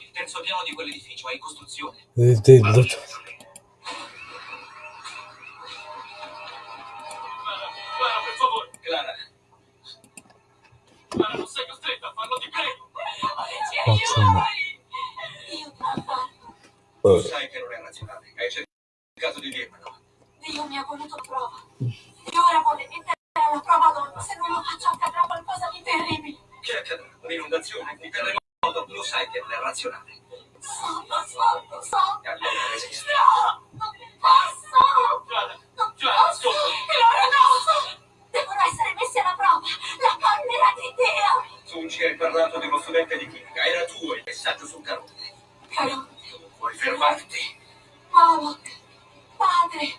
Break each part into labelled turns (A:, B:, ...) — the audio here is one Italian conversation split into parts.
A: Il terzo piano di quell'edificio è in costruzione.
B: Io papà,
A: Tu
C: Eh,
A: sai che non è razionale. Hai cercato di dirmelo.
B: Dio mi ha voluto la prova. E ora vuole mettere alla prova donna. Se non lo faccio accadrà qualcosa di terribile.
A: Che accadrà? Un'inondazione, un terremoto. Lo sai che non è razionale.
B: So, lo so, lo so.
A: E allora resiste.
B: No, non posso.
A: Clara,
B: posso.
A: ascolta.
B: E ora no. Devono essere messi alla prova. La collera di Dio.
A: Tu ci hai parlato di uno studente di chimica. Era tuo il messaggio sul carone.
B: Caro,
A: Puoi fermarti.
B: Paolo, Padre,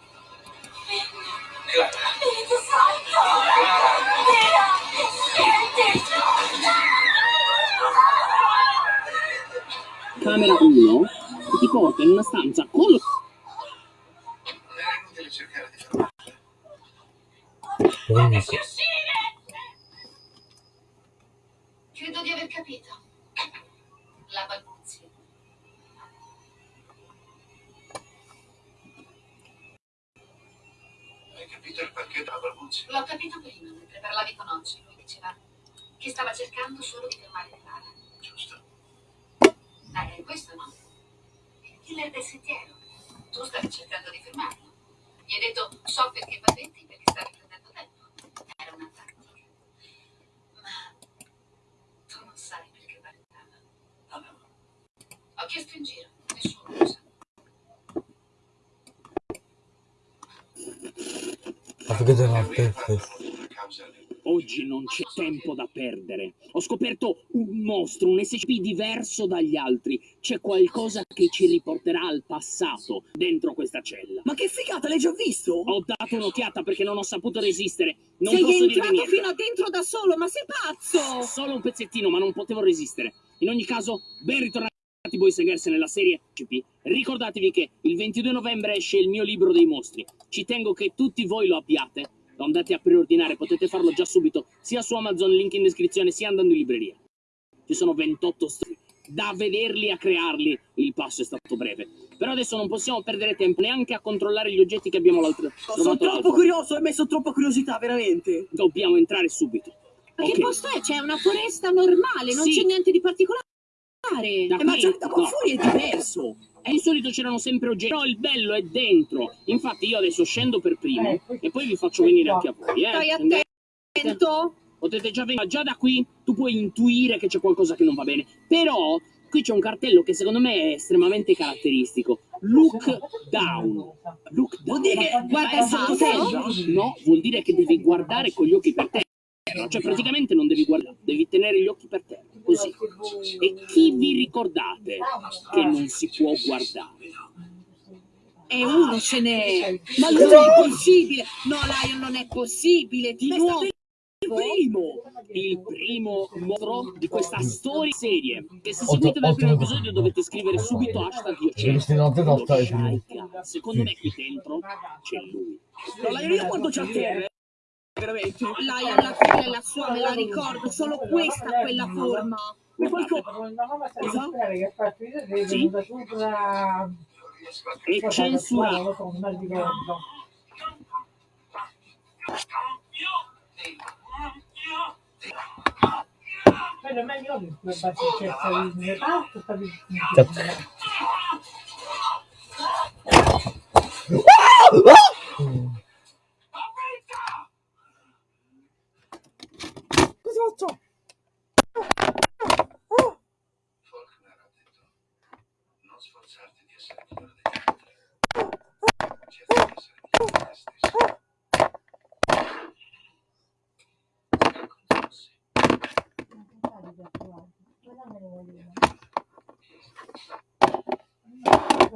B: Figlio,
A: Clara.
B: Spirito Santo.
A: Clara.
B: Dio, senti.
D: Camera 1 che ti porta in una stanza con
A: Era inutile cercare di fermarla.
C: comunque.
B: Credo di aver capito. La balbuzia.
A: Hai capito il perché della balbuzia?
B: L'ho capito prima, mentre parlavi con Oggi. Lui diceva che stava cercando solo di fermare. Eh, è questo no? Il killer del sentiero. Tu stavi cercando di fermarlo. Gli hai detto, so perché va dentro perché stavi perdendo tempo. Era una tattica. Ma tu non sai perché guardava.
A: No, no.
B: Ho chiesto in giro, nessuno lo sa.
C: Ma perché te la
D: Oggi non c'è tempo da perdere. Ho scoperto un mostro, un SCP diverso dagli altri. C'è qualcosa che ci riporterà al passato dentro questa cella.
E: Ma che figata, l'hai già visto?
D: Ho dato un'occhiata perché non ho saputo resistere. Non
E: Sei
D: posso
E: entrato fino a dentro da solo, ma sei pazzo!
D: Solo un pezzettino, ma non potevo resistere. In ogni caso, ben ritornati and Girls nella serie CP. Ricordatevi che il 22 novembre esce il mio libro dei mostri. Ci tengo che tutti voi lo abbiate. Andate a preordinare, potete farlo già subito, sia su Amazon, link in descrizione, sia andando in libreria. Ci sono 28 storie. Da vederli a crearli, il passo è stato breve. Però adesso non possiamo perdere tempo neanche a controllare gli oggetti che abbiamo l'altro.
E: Sono troppo curioso, hai messo troppa curiosità, veramente.
D: Dobbiamo entrare subito.
F: Ma
D: Ok.
F: che posto è? C'è una foresta normale, non
D: Sì.
F: c'è niente di particolare.
D: Da
E: Eh, ma
D: qui-
E: già da qua
D: no.
E: fuori è diverso.
D: E di solito c'erano sempre oggetti, però il bello è dentro. Infatti io adesso scendo per primo e poi vi faccio venire anche a voi. Eh.
F: Stai attento.
D: Potete già venire, già da qui tu puoi intuire che c'è qualcosa che non va bene. Però qui c'è un cartello che secondo me è estremamente caratteristico. Look down. Look down.
E: Vuol dire che guarda il sottoterra?
D: No, vuol dire che devi guardare con gli occhi per terra. Cioè praticamente non devi guardare, devi tenere gli occhi per terra, così. E chi vi ricordate che non si può guardare?
F: E uno ce n'è. Ma non è possibile. No, Lion, non è possibile. Di nuovo.
E: il primo.
D: il primo mostro di questa storia serie. Che se seguite dal primo episodio dovete scrivere subito hashtag io
C: notte,
D: Shaika. Secondo me qui dentro c'è lui.
E: No, io quando c'è a terra, eh, veramente.
F: Lion, la quella è la sua, me la ricordo. Solo questa ha quella forma.
E: Ma qualcosa...
G: Che vedere
D: Sì.
G: venuta sopra
D: È censurato.
G: lo so, non mi ricordo quello è meglio di reparto sta di
E: Cosa faccio?
A: Faulkner ha detto non sforzarti di essere migliore degli altri. Cerca di essere migliore di te stesso.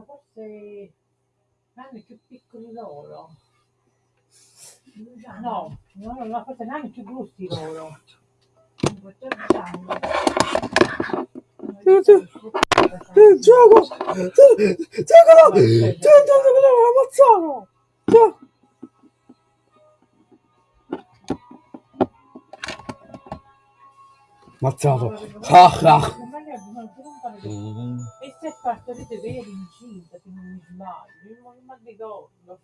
G: Forse anni più piccoli loro no, no, no forse anni più grossi loro 14 anni
C: Eh, gioco! Giocalo! Giocalo! Ammazzalo! Ammazzato! Ah, ah. Mm.
G: E se partorite che eri incinta, se non mi sbaglio, non mi ricordo.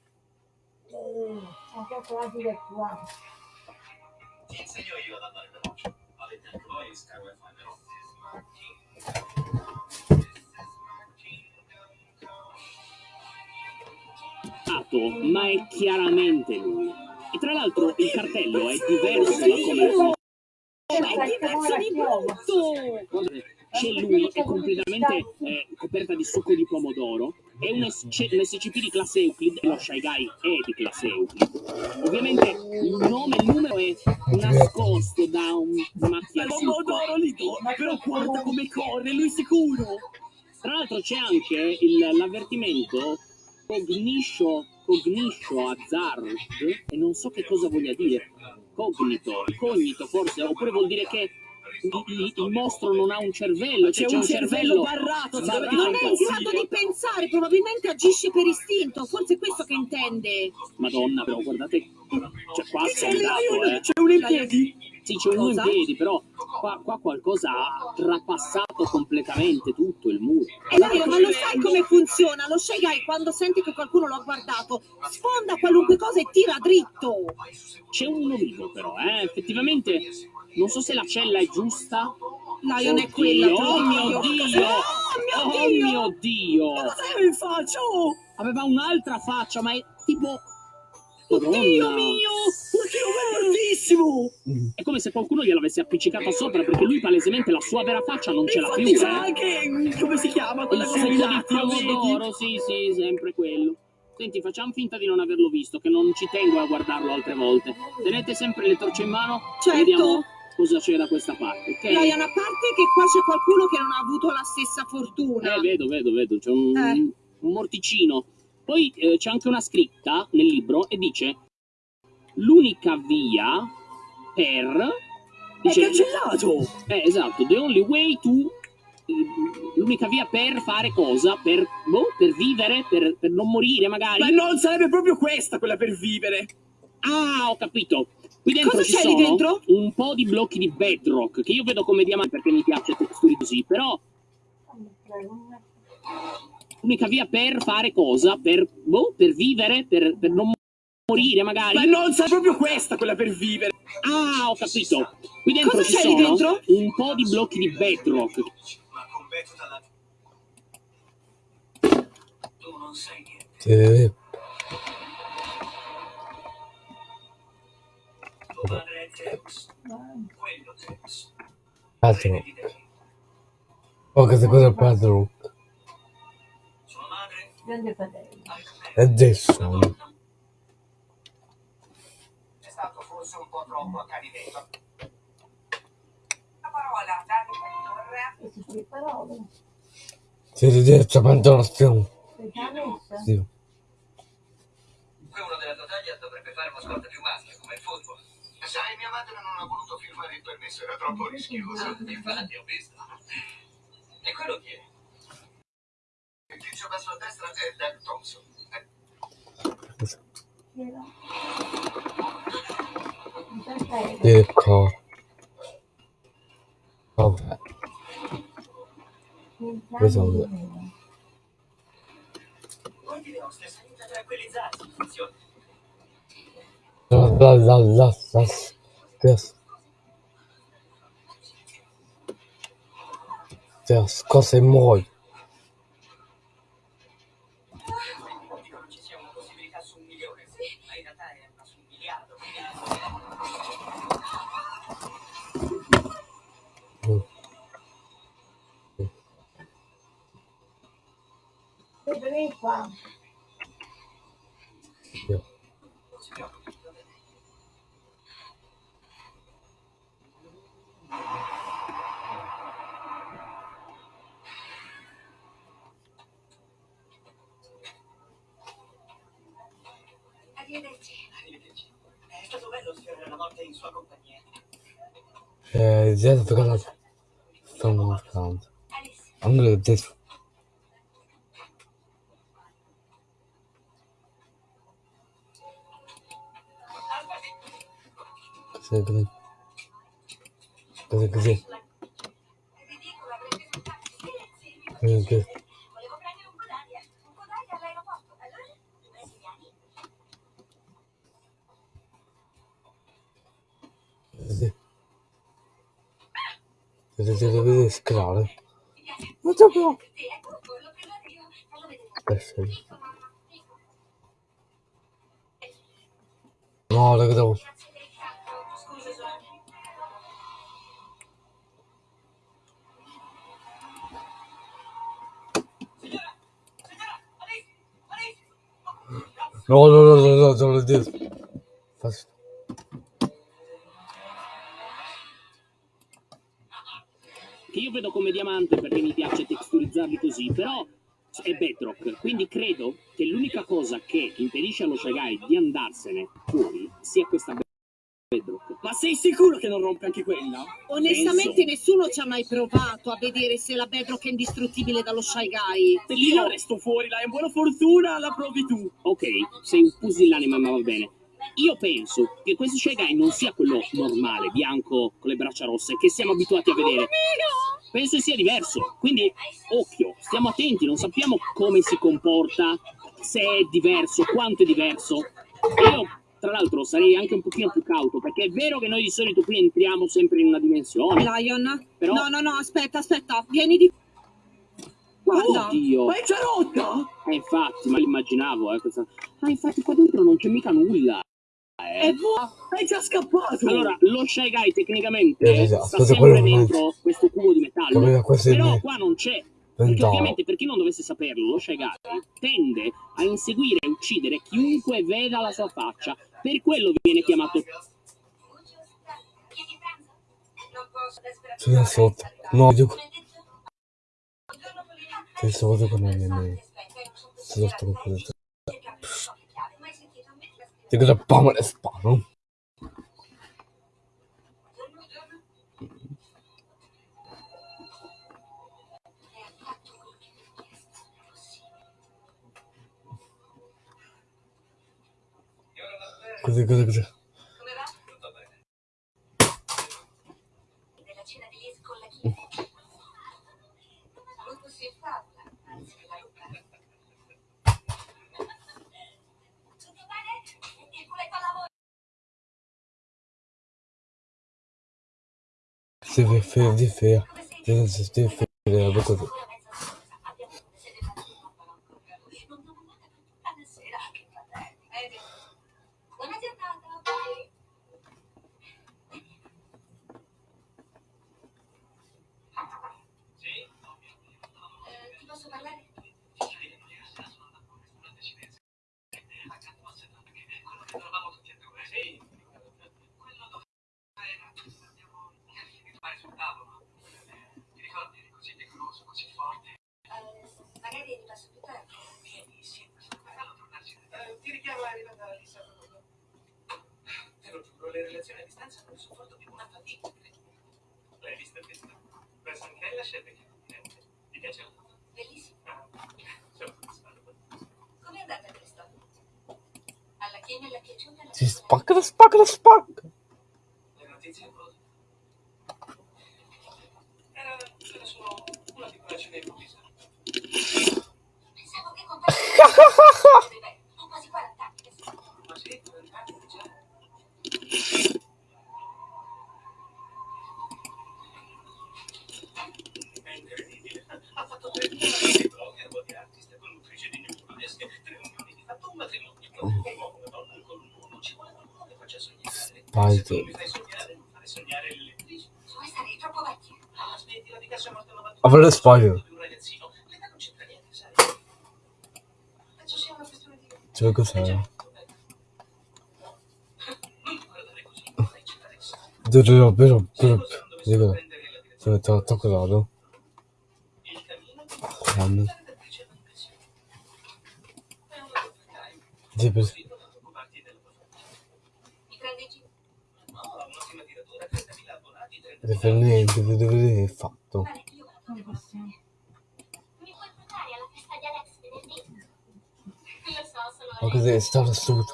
G: Anche quasi da qua.
A: Ti insegno io ad andare veloce. Vero?
D: ma è chiaramente lui. E tra l'altro il cartello è diverso da come lo
F: È diverso di brutto!
D: c'è lui, è completamente eh, coperta di succo di pomodoro, è un, SC un SCP di classe Euclid e lo Shy Guy è di classe Euclid. Ovviamente il nome, il numero è nascosto da un macchia
E: pomodoro lì, però guarda come corre, lui sicuro.
D: Tra l'altro c'è anche l'avvertimento cogniscio, cogniscio hazard e non so che cosa voglia dire. Cognito, cognito forse, oppure vuol dire che il, mostro non ha un cervello,
E: C'è
D: cioè
E: un cervello barrato, ti deve
F: Non è in grado di pensare, probabilmente agisce per istinto, forse è questo che intende.
D: Madonna, però guardate, cioè qua
E: C'è
D: eh.
E: c'è uno in piedi.
D: Sì, c'è uno in piedi, però qua, qua qualcosa ha trapassato completamente tutto il muro.
F: E Dario, ma lo sai come funziona? Lo Shy Guy quando sente che qualcuno lo ha guardato, sfonda qualunque cosa e tira dritto.
D: C'è uno vivo però, eh. Effettivamente, non so se la cella è giusta.
F: Lion è quella.
D: Oddio, Oh mio
F: Dio.
D: Dio!
F: Oh
D: Oh
F: mio Dio!
D: mio Dio!
E: Ma in faccia? Oh,
D: Aveva un'altra faccia, ma è tipo...
F: Dio
D: Madonna!
F: mio!
E: perché non è fortissimo.
D: È come se qualcuno gliel'avesse appiccicata sopra, perché lui palesemente la sua vera faccia non ce l'ha più,
E: c'è
D: eh.
E: anche, mm, come si chiama,
D: Il
E: quella cosa di
D: pomodoro, sì, sì, sempre quello. Senti, facciamo finta di non averlo visto, che non ci tengo a guardarlo altre volte. Tenete sempre le torce in mano
F: Certo.
D: vediamo cosa c'è da questa parte, ok?
F: Lion, a parte che qua c'è qualcuno che non ha avuto la stessa fortuna.
D: Eh, vedo, vedo, vedo, c'è un,
F: Eh.
D: un morticino. Poi eh, c'è anche una scritta nel libro e dice l'unica via per...
E: È
D: Dice,
E: cancellato.
D: eh, esatto, the only way to... L'unica via per fare cosa? Per, boh, per vivere, per, per non morire magari.
E: Ma non sarebbe proprio questa quella per vivere.
D: Ah, ho capito. Qui dentro
F: Cosa
D: ci
F: c'è lì
D: sono
F: dentro?
D: un po' di blocchi di bedrock che io vedo come diamanti perché mi piace texture così, però l'unica via per fare cosa? Per, boh, per vivere, per, per non morire magari.
E: Ma non sarebbe proprio questa quella per vivere.
D: Ah, ho capito. Qui dentro
F: Cosa
D: ci
F: c'è lì
D: sono
F: dentro?
D: un po' di blocchi di bedrock.
A: Ma. Tu non sai niente. Di Dei.
C: Oh, che cosa è padre?
A: Sua madre
G: Grande fratello.
C: adesso.
A: È stato forse un po' troppo accanimento.
H: La parola da ridurre
G: E si sue parole.
C: Si ridice pantonazione.
G: Sei già messa?
C: Sì.
A: Qui uno della tua taglia dovrebbe fare una scorta il football. Sai, mia madre non ha voluto firmare il permesso, era troppo rischioso. Infatti, ho visto. E quello chi è? Il tizio basso a destra è Doug Thompson. Eh.
C: Ecco. Vabbè. Questo è-
A: Guardi le oste, salite tranquillizzati, funziona. Calvados Cosemoro
G: Vem qua.
B: Arrivederci.
A: Arrivederci. È stato bello sfiorare la morte in sua compagnia.
C: Eh, già toccato. Sto mostrando.
B: Alice.
C: Andrea detto. Cos'è così? Cos'è così?
B: È ridicolo, avrei preso un taxi.
C: Niente.
B: Volevo prendere un Godalia. Un Godalia all'aeroporto. Allora, i brasiliani?
C: Vedi. Vedi, vedi, vedi, scalare. Non c'è più.
B: Sì, ecco, l'ho preso Fallo vedere.
C: Adesso.
B: Dico, mamma, dico.
C: No, raga, devo.
B: Sonia.
C: No, no, no, no, no, no, no,
D: io vedo come diamante perché mi piace texturizzarli così, però è bedrock, quindi credo che l'unica cosa che impedisce allo Shagai di andarsene fuori sia questa bedrock.
E: Ma sei sicuro che non rompe anche quella?
F: Onestamente nessuno ci ha mai provato a vedere se la Bedrock è indistruttibile dallo Shy Guy.
E: Se io resto fuori, la è buona fortuna, la provi tu.
D: Ok, sei un pusillanime, ma va bene. Io penso che questo Shagai non sia quello normale, bianco, con le braccia rosse, che siamo abituati a vedere. Penso sia diverso. Quindi, occhio, stiamo attenti, non sappiamo come si comporta, se è diverso, quanto è diverso. Io, tra l'altro, sarei anche un pochino più cauto, perché è vero che noi di solito qui entriamo sempre in una dimensione.
F: Lion?
D: Però-
F: No, no, no, aspetta, aspetta, vieni di... Guarda.
D: Oddio!
E: Ma è già rotta!
D: Eh, infatti, ma l'immaginavo, eh, questa... Ah, infatti qua dentro non c'è mica nulla.
E: È
D: Eh.
E: buono! È già scappato!
D: Allora, lo Shy Guy tecnicamente
C: Eh, esatto,
D: sta sempre dentro questo cubo di metallo, però qua non c'è. Perché ovviamente per chi non dovesse saperlo, lo Shy Guy tende a inseguire e uccidere chiunque veda la sua faccia. Per quello viene chiamato
C: Sono sotto. No, io... Che sotto con me,
B: sono
C: sotto con
B: considerata.
C: questo.
B: Cercare un po' che chiave. Mai sentito? Mettila a
C: Ti
B: scrivere.
C: grappamo le spalle.
B: Buongiorno, buongiorno. E ha fatto quello che mi ha chiesto. Non è possibile.
C: Così, così, così.
B: Come va?
A: Tutto bene.
B: Della cena di Liz con la Chiesa. Lupus in favola, anziché la lupa. Tutto bene? Il culetto al lavoro?
C: Si vede fiero di fiero.
B: Come sei?
C: Ti si
B: ti
A: richiamo arrivata a Lisa. Te lo giuro, le relazioni a distanza non sopporto più una fatica. L'hai vista lei la scelta che Ti piace la foto?
B: Bellissimo.
A: Ah, sono soddisfatto.
B: Com'è andata questa? Alla Chiesa le è piaciuta la
C: Si spacca, la spacca, la spacca.
A: Le notizie cosa? Era, era solo una piccola cena improvvisa.
B: Pensavo che contassi. Beh, ho quasi 40 anni. che sono.
A: Ma sì, 40 anni già. È incredibile. Ha fatto tre milioni di blogger, di artist, conduttrice di New Burlesque, tre milioni di fatto un matrimonio. Un uomo, una donna con un uomo. Ci vuole qualcuno che faccia sognare.
C: Dai,
A: Se tu
C: sì.
A: mi fai sognare, non fare sognare le lettrici.
B: Vuoi stare troppo vecchia?
A: Ah, smettila di cazzo è morto a 91.
C: Avrei le spaglie.
A: Di un ragazzino. L'età non c'entra niente, sai? Penso sia una questione di...
C: Cioè, cos'è?
A: Non ti guardare così, non hai citare il sangue.
C: Però, però, però, dico,
A: prendere la direzione.
C: Se ti ho toccato.
A: il cammino
C: Quando? Sì, per-
A: Così non occuparti della 我给这杀了，速
B: 度！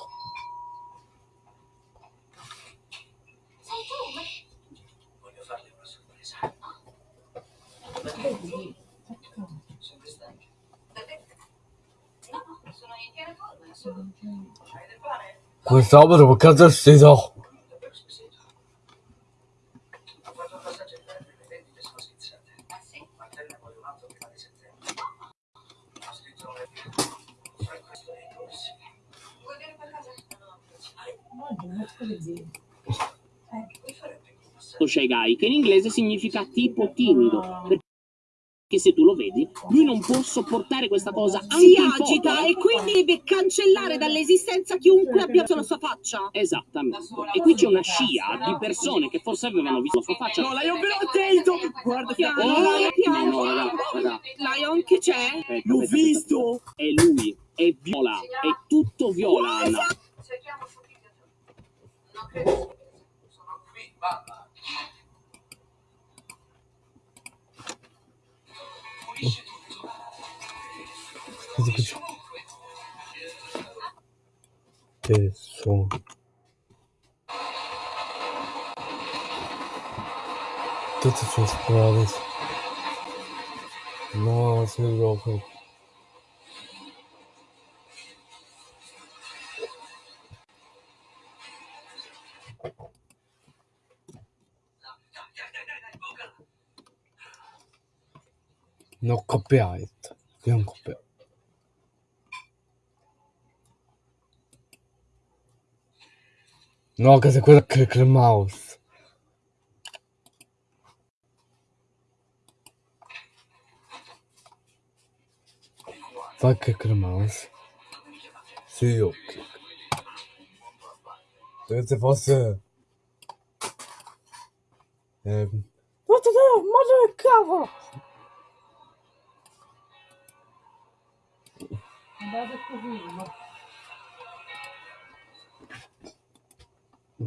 B: 滚！咱
G: 们怎
A: 么看这节奏？
D: Shy che in inglese significa tipo timido. Perché se tu lo vedi, lui non può sopportare questa cosa. Anche
F: Si agita e quindi deve cancellare dall'esistenza chiunque abbia visto la sua faccia.
D: Esattamente. E qui c'è una scia di persone che forse avevano visto la sua faccia.
E: No, Lion, però attento! Guarda che...
F: Piano,
D: Oh,
F: Lion, piano.
D: no, raga, raga.
F: Lion, che c'è?
E: L'ho visto!
D: È lui, è viola, è tutto viola, Anna.
B: Cerchiamo subito. Non credo.
A: Sono qui, mamma. Pulisci tutto.
C: Cosa
A: Pulisci
C: che
A: ovunque.
C: No copyright. Un copyright. No, che se quello click mouse. Fai click the mouse. Sì, io click. Se fosse... Eh... Te, madre del cavolo!
G: Questo film.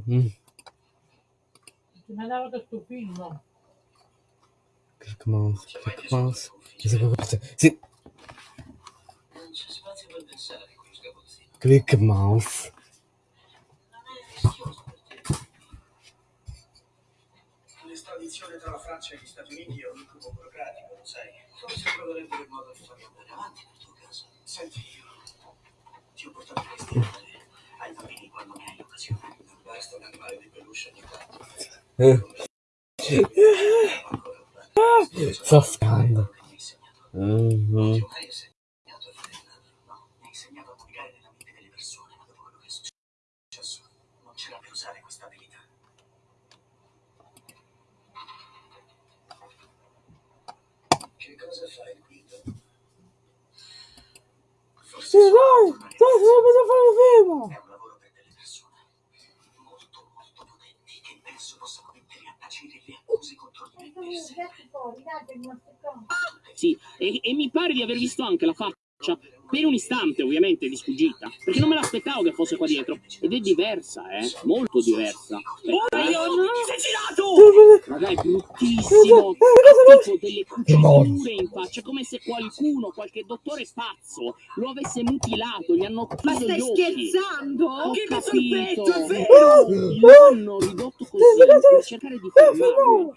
C: Mm.
G: Mandava questo film.
C: Click mouse, click mouse. Che se quello che- Sì,
A: Non c'è spazio per pensare qui, sgabuzzino.
C: click mouse.
A: L'estradizione tra la Francia e gli Stati Uniti è un incubo burocratico, lo sai. Forse troverebbero il modo di farlo andare avanti. Senti, io ti ho portato questi animali ai bambini quando ne hai occasione. Non basta un animale di peluche ogni tanto.
C: Eh, sta scando.
A: mi mi dopo quello che è successo non c'era più usare questa abilità. Che cosa fai qui? Forse
C: Sì,
A: solo
C: dai, sarebbe fare il film.
A: È un lavoro per delle persone molto, molto potenti che penso possano mettere a tacere le accuse contro di me.
D: Sì, e, e mi pare di aver visto anche la faccia, per un istante ovviamente, di sfuggita, perché non me l'aspettavo che fosse qua dietro. Ed è diversa, eh, molto diversa. Aspetta, eh.
E: Lion, ti sei girato!
D: Raga, è bruttissimo. Ha tipo delle cuciture in faccia, come se qualcuno, qualche dottore pazzo, lo avesse mutilato, gli hanno
F: Ma
D: chiuso
F: stai
D: gli occhi.
F: scherzando?
D: Ho
E: Che
D: capito.
E: petto, è vero!
D: Lo hanno ridotto così per cercare di fermarlo,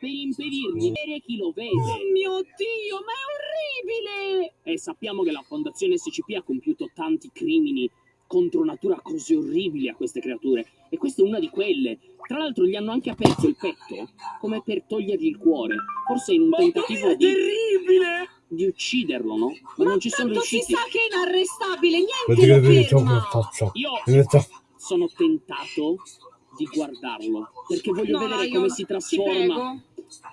D: per impedirgli di vedere chi lo
F: Oh
D: vede.
F: mio Dio, ma è orribile!
D: E sappiamo che la Fondazione SCP ha compiuto tanti crimini contro natura così orribili a queste creature. E questa è una di quelle. Tra l'altro gli hanno anche aperto il petto, come per togliergli il cuore. Forse in un
E: Mamma
D: tentativo di,
E: terribile!
D: di ucciderlo, no? Ma non ci sono
F: Tanto si
D: riusciti.
F: sa che è inarrestabile, niente lo ferma.
D: Io sono tentato di guardarlo, perché voglio
F: No,
D: vedere come si
F: ti
D: trasforma
F: prego.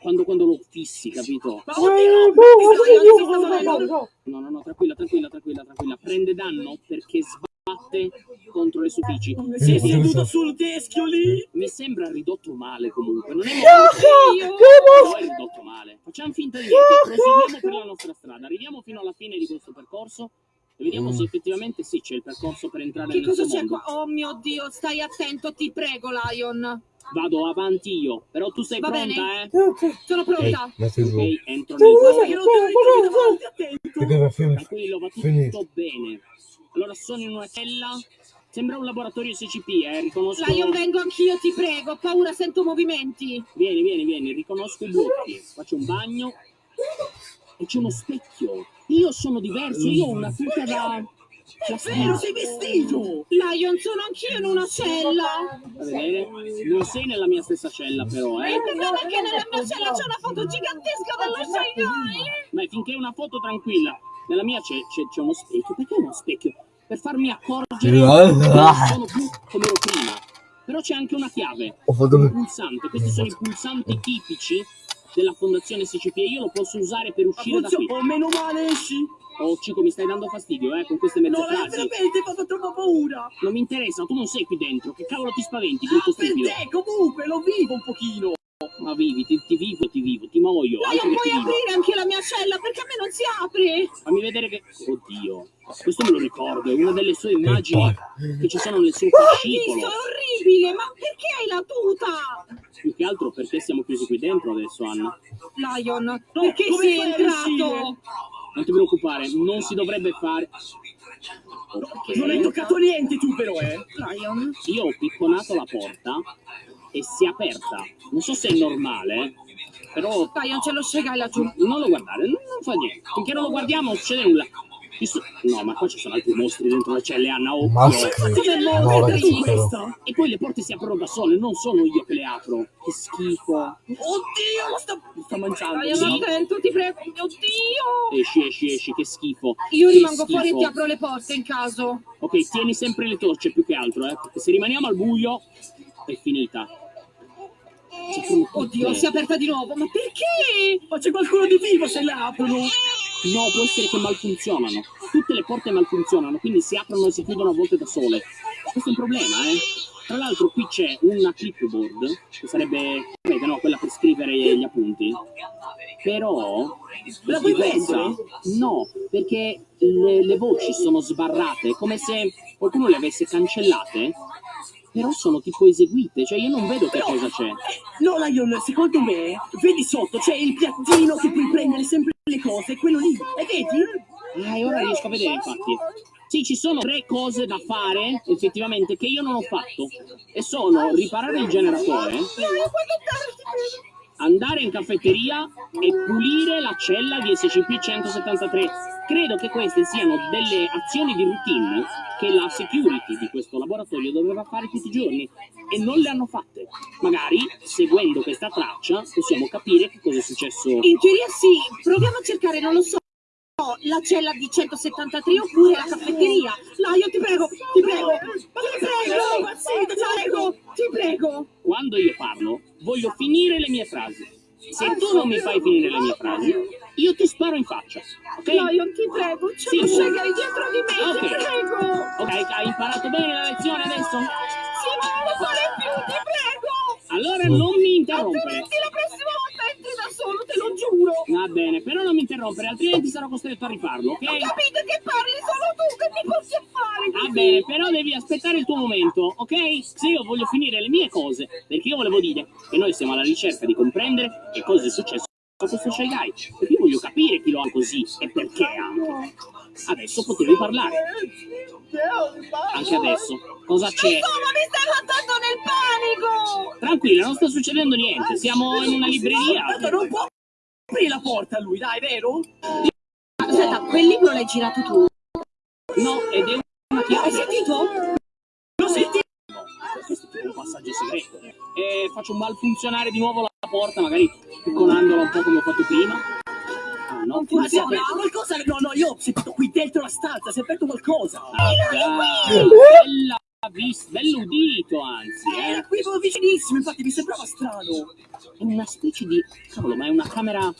D: Quando, quando lo fissi, capito?
E: Ma oddio! facendo-
D: No, no, no, tranquilla, tranquilla, tranquilla, tranquilla. Prende danno perché sbatte contro le superfici.
E: Si è
C: Sì,
E: seduto sul teschio lì!
D: Mi sembra ridotto male comunque. Non è
F: Io-
D: No, è ridotto male. Facciamo finta di niente, proseguiamo per la nostra strada. Arriviamo fino alla fine di questo percorso e vediamo
C: Mm.
D: se effettivamente sì c'è il percorso per entrare
F: Che
D: nel
F: cosa c'è qua? Oh mio Dio, stai attento, ti prego, Lion.
D: Vado avanti io, però tu sei
F: Va
D: pronta, eh?
F: Sono
C: Ehi,
F: pronta.
C: metti giù.
D: Ok, entro nel
E: che non davanti, attento!
D: Tranquillo, va tutto
C: finito.
D: bene. Allora sono in una cella. Sembra un laboratorio SCP, eh. Riconosco.
F: Lion, vengo anch'io, ti prego. Ho paura, sento movimenti.
D: Vieni, vieni, vieni, riconosco i blocchi. Faccio un bagno. E c'è uno specchio. Io sono diverso, io ho una tuta da.
E: Vero, sei vestito!
F: Lion, sono anch'io in una cella.
D: A vedere? Non sei nella mia stessa cella però,
F: E
D: eh?
F: guarda che nella mia cella c'è una foto gigantesca dello Shanghai.
D: Ma finché è una foto tranquilla. Nella mia c'è, uno specchio. Perché uno specchio? Per farmi accorgere che non sono più come ero prima. Però c'è anche una chiave.
C: Ho fatto
D: Un pulsante. Questi sono i pulsanti tipici della fondazione SCP e io lo posso usare per uscire da qui.
E: Oh, meno male esci!
D: Oh, Cico, mi stai dando fastidio, eh, con queste mezze
E: No, lei
D: frasi.
E: veramente mi ha fatto troppa paura!
D: Non mi interessa, tu non sei qui dentro. Che cavolo ti spaventi, brutto
E: Ah, per
D: stupido?
E: te, comunque, lo vivo un pochino!
D: Ma vivi, ti, ti vivo, ti vivo, ti muoio.
F: Lion,
D: che
F: puoi aprire anche la mia cella perché a me non si apre.
D: Fammi vedere che... Oddio, questo me lo ricordo, è una delle sue immagini che ci sono nel suo
F: visto,
D: fascicolo.
F: è orribile, ma perché hai la tuta?
D: Più che altro perché siamo chiusi qui dentro adesso, Anna.
F: Lion, perché
E: come
F: sei entrato?
D: Non ti preoccupare, non si dovrebbe fare... Ok.
E: Non hai toccato niente tu però, eh!
F: Lion,
D: Io ho picconato la porta e si è aperta. Non so se è normale, però
F: Lion, c'è lo Shanghai laggiù.
D: non lo guardare, non, non fa niente. Finché non lo guardiamo non succede nulla. So- No, ma qua ci sono altri mostri dentro le celle, Anna. Occhio.
C: Maschere.
F: Come
C: No,
F: mostri?
D: E poi le porte si aprono da sole, non sono io che le apro. Che schifo.
E: Oddio, lo lo sta mangiando!
D: Sì.
F: attento, ti prego. Oddio.
D: Esci, esci, esci, che schifo.
F: Io
D: Che
F: rimango
D: schifo.
F: fuori e ti apro le porte in caso.
D: Ok, tieni sempre le torce più che altro, eh. Perché se rimaniamo al buio è finita.
F: Oddio, si è aperta di nuovo. Ma perché?
E: Ma c'è qualcuno di vivo se le aprono!
D: No, può essere che malfunzionano. Tutte le porte malfunzionano, quindi si aprono e si chiudono a volte da sole. Questo è un problema, eh. Tra l'altro qui c'è una clipboard, che sarebbe, no, quella per scrivere gli appunti. Però...
E: La puoi prendere?
D: No, perché le, le voci sono sbarrate, come se qualcuno le avesse cancellate, però sono tipo eseguite, cioè io non vedo che cosa c'è.
E: No, Lion, secondo me, vedi sotto, c'è il piattino che puoi prendere sempre le cose, quello lì, e vedi?
D: Ah, e ora riesco a vedere, infatti. Sì, ci sono tre cose da fare, effettivamente, che io non ho fatto. E sono riparare il generatore, andare in caffetteria e pulire la cella di SCP-173. Credo che queste siano delle azioni di routine che la security di questo laboratorio doveva fare tutti i giorni e non le hanno fatte. Magari, seguendo questa traccia, possiamo capire che cosa è successo.
F: In teoria sì. Proviamo a cercare, non lo so. La cella di 173 oppure la caffetteria. Lion, ti prego, ti prego, ti prego, ti prego, ti prego.
D: Quando io parlo, voglio finire le mie frasi. Se tu non mi fai finire le mie frasi, io ti sparo in faccia. Ok?
F: Lion, ti prego, c'è
D: Sì, sì.
F: Shanghai dietro di me, ti
D: Ok.
F: prego.
D: Ok, hai imparato bene la lezione adesso?
F: Sì, ma non lo fare più, ti prego.
D: Allora non mi interrompere.
F: Altrimenti la prossima volta entri da solo, te lo giuro.
D: Va bene, però non mi interrompere, altrimenti sarò costretto a rifarlo, ok?
F: Ho capito che parli solo tu, che mi a fare
D: Va
F: così?
D: bene, però devi aspettare il tuo momento, ok? Se io voglio finire le mie cose, perché io volevo dire che noi siamo alla ricerca di comprendere che cosa è successo a questo Shy Guy, perché io voglio capire chi lo ha così e perché anche. Adesso potevi parlare, anche adesso. Cosa c'è?
F: Insomma, mi stai mandando nel panico.
D: Tranquilla, non sta succedendo niente, siamo in una libreria.
E: Non può aprire la porta a lui, dai, vero?
F: Aspetta, quel libro l'hai girato tu?
D: No, ed è una
F: Hai sentito?
E: Lo senti?
D: questo è un passaggio segreto. E faccio malfunzionare di nuovo la porta, magari picconandola un po' come ho fatto prima. Ah, no,
E: Ma
D: si è
E: no,
D: aperto.
E: qualcosa... No, no, io ho sentito qui dentro la stanza, si è aperto qualcosa.
D: Ah, bella vis- bello udito, anzi,
E: Era
D: eh.
E: qui proprio vicinissimo, infatti mi sembrava strano.
D: È una specie di... Cavolo, ma è una camera...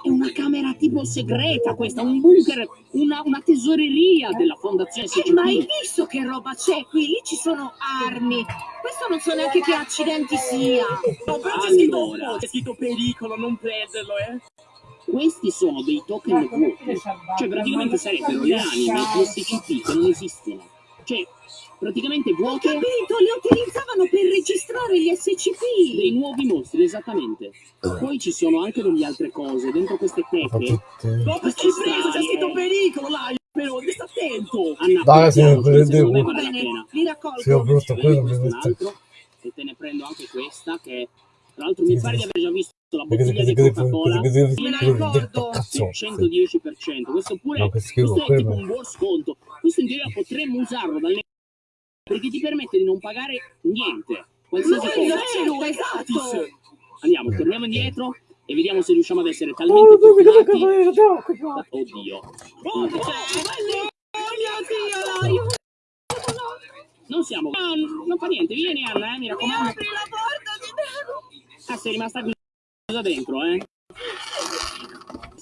D: È una camera tipo segreta questa, un bunker, una, una tesoreria della fondazione
F: Eh, ma hai visto che roba c'è qui? Lì ci sono armi. Questo non so neanche che accidenti sia.
E: No, però c'è scritto,
D: Allora.
E: c'è scritto pericolo, non prenderlo, eh.
D: Questi sono dei token vuoti, cioè praticamente sarebbero le anime di SCP che non esistono. Cioè, praticamente
F: Ho
D: vuote
F: capito, le utilizzavano per registrare gli SCP.
D: dei nuovi mostri, esattamente. Poi ci sono anche delle altre cose, dentro queste teche.
C: tutte.
E: No, hai preso, c'è scritto pericolo, là, però, sta attento.
D: Anna,
C: Dai, se ne
D: piano,
C: prende
D: secondo me
C: uno.
D: vale la
F: Bene, li raccolgo.
C: Sì, ho brutto, quello mi
D: questo è un
C: mette.
D: altro, e te ne prendo anche questa che tra l'altro mi pare di aver già visto la bottiglia di Coca-Cola
F: Me la ricordo.
C: Cazzo.
D: 110%. Questo pure
C: No,
D: questo è tipo un buon sconto. Questo in teoria potremmo usarlo dal perché ti permette di non pagare niente, qualsiasi
E: Ma
D: cosa.
E: è gratis!
D: Andiamo, torniamo indietro e vediamo se riusciamo ad essere
G: Oh,
D: talmente
G: mi devi
D: fortunati. Oddio.
E: Oh, oh, bello!
F: Oh mio Dio, Laio!
D: Non siamo. No, non fa niente, vieni Anna, eh, mi
F: Mi
D: raccomando.
F: apri la porta, prego!
D: Ah, sei rimasta chiusa dentro, eh.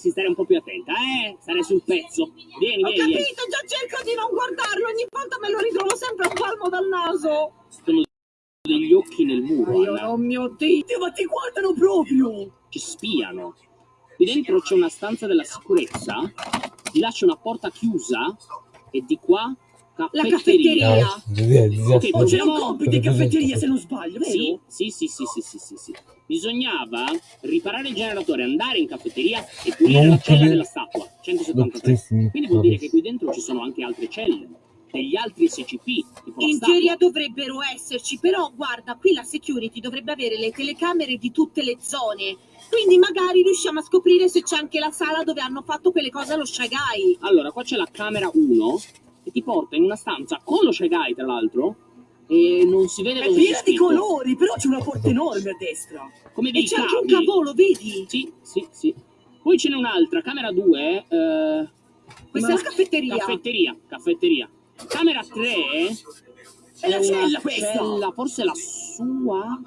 D: Si stare un po' più attenta, eh. Stare sul pezzo. Vieni,
F: Ho
D: vieni, vieni.
F: capito, già cerco di non guardarlo, ogni volta me lo ritrovo sempre a palmo dal naso.
D: Sono degli occhi nel muro,
F: Io,
D: Anna.
F: oh mio Dio!
E: Dio, ma ti guardano proprio!
D: Ci spiano. Qui dentro c'è una stanza della sicurezza. Di là c'è una porta chiusa. E di qua
F: La
D: caffetteria.
E: c'è
D: Proviamo-
E: un compito in caffetteria, se non sbaglio, vero?
D: Sì, sì, sì, sì, sì, sì, sì. Bisognava riparare il generatore, andare in caffetteria e pulire
C: Non
D: la cella della statua. 173. Quindi vuol dire che qui dentro ci sono anche altre celle, degli altri SCP, tipo
F: In teoria dovrebbero esserci, però guarda, qui la security dovrebbe avere le telecamere di tutte le zone. Quindi magari riusciamo a scoprire se c'è anche la sala dove hanno fatto quelle cose allo Shy Guy.
D: Allora, qua c'è la camera 1 che ti porta in una stanza con lo Shy Guy, tra l'altro, e non si vede
E: È piena di colori, però c'è una porta enorme a destra.
D: Come
F: E
D: dei
F: c'è anche un
D: cavi.
F: cavolo, vedi?
D: Sì, sì, sì. Poi ce n'è un'altra, camera 2, eh,
F: Questa è la caffetteria.
D: caffetteria, caffetteria. Camera 3
E: È la cella questa!
D: cella, forse la sua.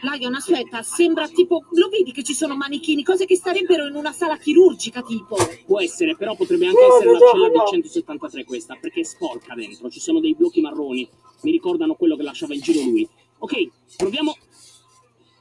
F: Lion, aspetta, sembra tipo... Lo vedi che ci sono manichini, cose che starebbero in una sala chirurgica, tipo.
D: Può essere, però potrebbe anche essere la cella del 173 questa, perché è sporca dentro, ci sono dei blocchi marroni, mi ricordano quello che lasciava in giro lui. Ok, proviamo.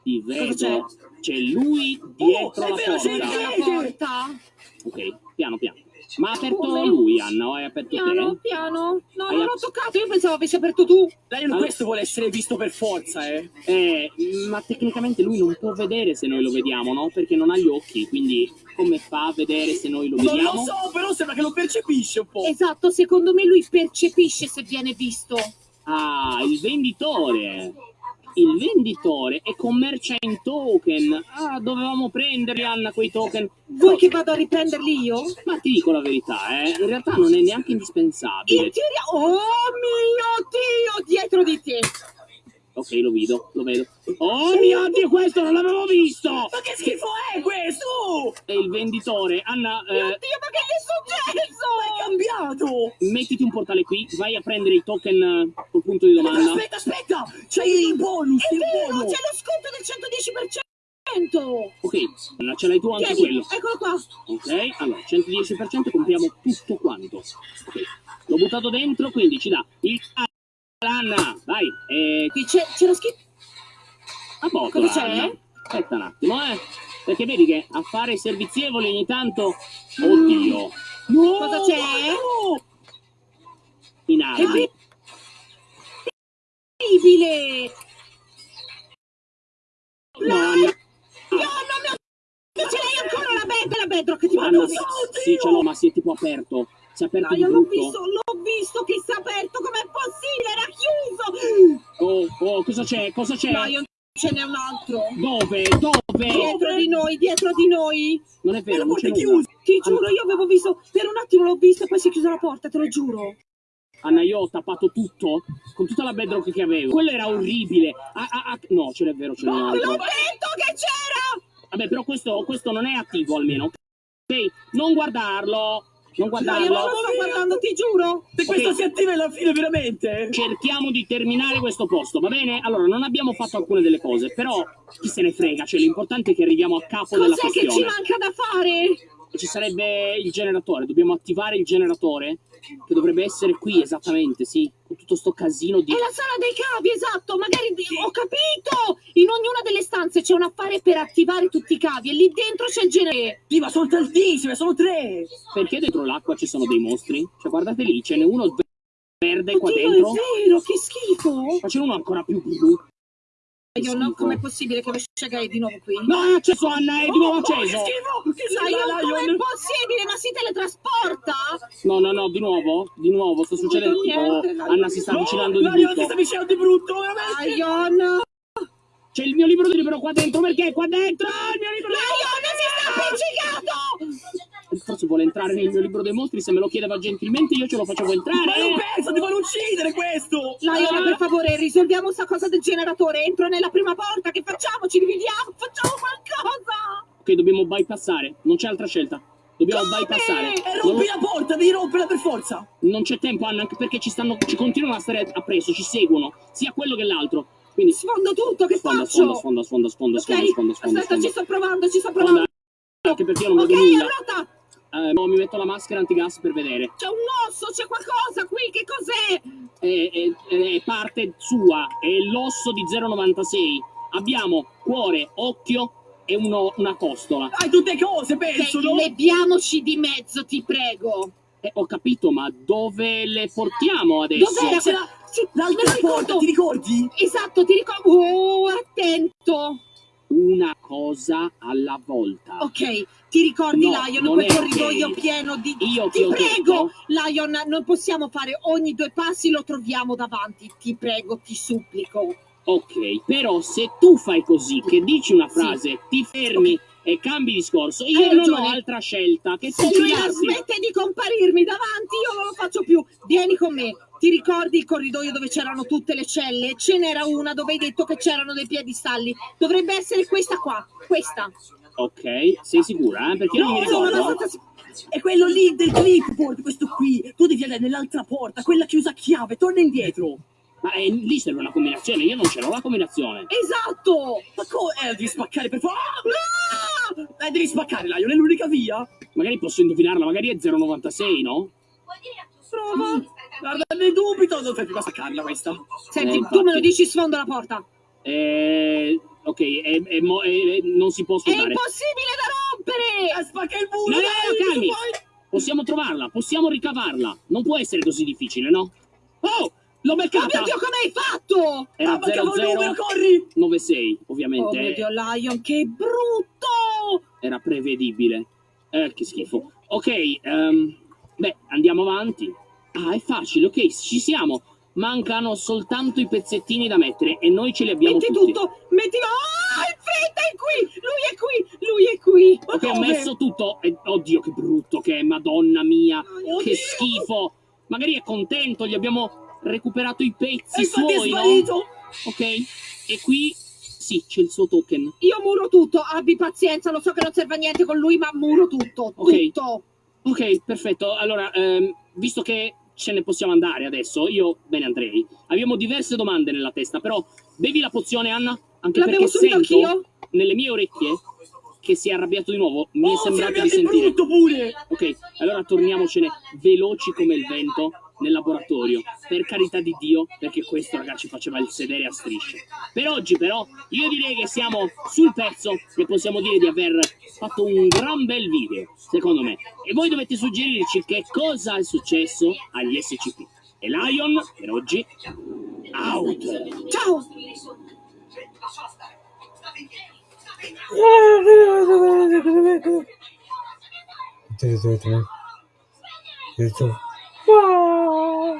D: Ti vedo.
F: c'è?
D: C'è lui dietro
E: è
D: la
E: vero, c'è
D: porta.
E: il
F: La porta?
D: Ok, piano piano. Ma ha aperto
F: Come?
D: lui, Anna, o hai aperto
F: Piano,
D: te?
F: piano. No,
D: Hai
F: non l'ho toccato, io pensavo avessi aperto tu.
E: Lion,
D: Allora-
E: questo vuole essere visto per forza, eh.
D: Eh, ma tecnicamente lui non può vedere se noi lo vediamo, no? Perché non ha gli occhi, quindi come fa a vedere se noi lo
E: Non
D: vediamo?
E: lo so, però sembra che lo percepisce un po'.
F: Esatto, secondo me lui percepisce se viene visto.
D: Ah, il venditore. Il venditore e commercia in token. Ah, dovevamo prenderli, Anna, quei token.
F: Vuoi che vado a riprenderli io?
D: Ma ti dico la verità, eh. In realtà non è neanche
F: In
D: indispensabile.
F: teoria... Oh mio Dio, dietro di te.
D: Ok, lo vedo, lo vedo. Oh mio Dio, questo non l'avevo visto!
E: Ma che schifo è questo?
D: È il venditore. Anna,
F: Mio
D: eh,
F: Dio, ma che è
E: È
F: successo?
E: cambiato!
D: mettiti un portale qui, vai a prendere i token eh, col punto di domanda.
E: Aspetta, aspetta! C'hai il bonus,
F: È
E: il
F: vero,
E: bonus!
F: c'è lo sconto del 110%.
D: Ok, Anna, ce l'hai tu anche
F: Tieni,
D: quello.
F: eccolo qua.
D: Ok, allora 110% compriamo tutto quanto. Ok, l'ho buttato dentro, quindi ci dà il Anna, vai, eh,
F: Qui c'è, lo scritto.
D: a poco.
F: Cosa c'è?
D: Aspetta un attimo, eh. Perché vedi che a fare i servizievoli ogni tanto. Oddio. No!
F: Cosa c'è?
D: In
F: È
D: alto.
F: terribile.
D: No.
F: No, no, Dio, ce l'hai ancora la bed, la bedrock, ti
D: sì,
F: via.
D: sì, ce l'ho, ma si è tipo aperto. Si è aperto
F: No, io l'ho visto, l'ho visto che si è aperto, com'è possibile? Era chiuso!
D: Oh, oh, cosa c'è? Cosa c'è?
F: No, io ce n'è un altro.
D: Dove? Dove?
F: Dietro di noi, dietro di noi.
D: Non è vero,
E: la porta è
D: nulla.
F: Ti giuro, io avevo visto, per un attimo l'ho visto e poi si è chiusa la porta, te lo giuro.
D: Anna, io ho tappato tutto con tutta la bedrock che avevo. Quello era orribile. Ah, ah, ah, no, ce n'è vero, ce n'è un
F: L'ho detto che c'era!
D: Vabbè, però questo, questo non è attivo almeno. Ok? Non guardarlo. Non
F: No, io non
D: guardarlo.
F: lo sto guardando, ti giuro.
E: Se questo
D: Ok.
E: si attiva alla fine, veramente?
D: Cerchiamo di terminare questo posto, va bene? Allora, non abbiamo fatto alcune delle cose, però chi se ne frega, cioè l'importante è che arriviamo a capo della
F: Cos'è che ci
D: questione.
F: manca da fare?
D: Ci sarebbe il generatore, dobbiamo attivare il generatore, che dovrebbe essere qui esattamente, sì, con tutto sto casino di...
F: È la sala dei cavi, esatto, magari ho capito! In ognuna delle stanze c'è un affare per attivare tutti i cavi e lì dentro c'è il genere.
E: Sì, ma sono tantissime, sono tre!
D: Perché dentro l'acqua ci sono dei mostri? Cioè, guardate lì, ce n'è uno verde qua
F: Oddio,
D: dentro,
F: è vero, che schifo!
D: ma ce n'è uno ancora più blu.
F: Io no, com'è possibile che Vesciaga è di nuovo qui?
D: No, è acceso Anna, è di nuovo
E: Oh,
D: acceso!
E: schifo! Che schifo,
F: Lion, com'è
E: Lion!
F: possibile? Ma si teletrasporta?
D: No, no, no, di nuovo, di nuovo, sta succedendo...
F: niente,
D: Oh,
F: Lion.
D: Anna si sta
E: No,
D: avvicinando di
E: Lion, ti
D: brutto.
E: sta avvicinando di brutto, veramente!
F: Lion!
D: C'è il mio libro di libro qua dentro, perché qua dentro? Il mio libro
F: Lion si sta appiccicato!
D: Se vuole entrare nel mio libro dei mostri, se me lo chiedeva gentilmente io ce lo facevo entrare.
E: Ma non penso, ti voglio uccidere questo!
F: Lion, per favore, risolviamo sta cosa del generatore. Entro nella prima porta. Che facciamo? Ci dividiamo? Facciamo qualcosa!
D: Ok, dobbiamo bypassare, non c'è altra scelta. Dobbiamo
F: Come?
D: bypassare.
E: E
D: Non-
E: rompi la porta, devi romperla per forza!
D: Non c'è tempo, Anna, anche perché ci stanno. ci continuano a stare appresso, ci seguono, sia quello che l'altro. Quindi
F: Sfondo tutto, che
D: sfonda,
F: faccio?
D: sfonda, sfonda, sfonda, sfonda,
F: Ok,
D: sfonda, sfonda, sfonda,
F: aspetta, ci
D: sfonda.
F: sto provando, ci sto
D: Sfonda,
F: provando.
D: anche perché io non
F: Ok,
D: vedo nulla.
F: allora
D: Eh, no, mi metto la maschera antigas per vedere.
F: c'è un osso, c'è qualcosa qui, che cos'è?
D: È, è- è parte sua, è l'osso di 096. Abbiamo cuore, occhio e uno- una costola.
E: Hai tutte cose, penso, no?
F: leviamoci di mezzo, ti prego.
D: Eh, ho capito, ma dove le portiamo adesso?
F: Dov'era quella?
E: L'altra porta, ti ricordi?
F: Esatto, ti ricordo. Oh, attento.
D: Una cosa alla volta.
F: Ok, ti ricordi,
D: No,
F: Lion, quel corridoio pieno di...
D: Io ti
F: Ti prego,
D: detto-
F: Lion, non possiamo fare ogni due passi lo troviamo davanti. Ti prego, ti supplico.
D: Ok, però se tu fai così, che dici una frase, ti fermi e cambi discorso, io
F: Hai
D: non ho
F: ragione.
D: altra scelta che
F: Se lui la smette di comparirmi davanti, io non lo faccio più. Vieni con me. Ti ricordi il corridoio dove c'erano tutte le celle? Ce n'era una dove hai detto che c'erano dei piedistalli. Dovrebbe essere questa qua. Questa.
D: Ok, sei sicura? Eh? Perché io non mi
E: No,
F: Sono
D: ricordo.
F: abbastanza
E: È quello lì del clipboard, questo qui. Tu devi andare nell'altra porta, quella chiusa a chiave, torna indietro.
D: Ma eh, lì serve una combinazione, io non ce l'ho la combinazione.
F: Esatto!
E: Ma come? Eh, devi spaccare per forza.
F: Ah!
E: Eh, devi spaccare, Lion, è l'unica via.
D: Magari posso indovinarla, magari è 096, no?
H: Vuoi dire a tuo
F: Prova.
E: Guarda, ne dubito, non fai più a spaccarla questa.
F: Senti,
D: Eh,
F: tu me lo dici, sfondo la porta.
D: Eh, ok, è- è è- non si può
F: È
D: sfruttare.
F: impossibile da rompere!
E: Eh, spacca il
D: No,
E: muro,
D: no,
E: dai,
D: no, calmi. Possiamo trovarla, possiamo ricavarla. Non può essere così difficile, no? Oh, l'ho
F: Oh
D: beccata!
F: mio Dio, come hai fatto?
D: Era
E: Ah, mancava un numero,
D: 0096,
E: corri!
F: Oh
D: ovviamente.
F: mio Dio, Lion, che brutto!
D: Era prevedibile. Eh, che schifo. Ok, ehm, beh, andiamo avanti. Ah, è facile, ok, ci siamo. Mancano soltanto i pezzettini da mettere e noi ce li abbiamo
F: Metti
D: tutti.
F: tutto, mettilo. Ah, in fretta, è qui! Lui è qui, lui è qui. Ma
D: Ok, ho
F: come?
D: messo tutto. E, oddio, che brutto che è, madonna mia.
F: Oddio.
D: Che schifo. Magari è contento, gli abbiamo recuperato i pezzi
E: E è
D: suoi, no? Ok, e qui, sì, c'è il suo token.
F: Io muro tutto, abbi pazienza, lo so che non serve a niente con lui, ma muro tutto,
D: Ok.
F: tutto.
D: Ok, perfetto. Allora, ehm, visto che ce ne possiamo andare adesso, io me ne andrei. Abbiamo diverse domande nella testa, però bevi la pozione, Anna? Anche perché sento
F: anch'io?
D: nelle mie orecchie che si è arrabbiato di nuovo. Mi è
E: Oh,
D: sembrato
E: sei
D: di sentire.
E: pure!
D: Ok, allora torniamocene veloci come il vento nel laboratorio. Per carità di Dio, perché questo ragazzi faceva il sedere a strisce. Per oggi però, io direi che siamo sul pezzo e possiamo dire di aver fatto un gran bel video, secondo me. E voi dovete suggerirci che cosa è successo agli SCP. E Lion, per oggi, out!
F: Ciao!
A: Lasciala stare. Yeah.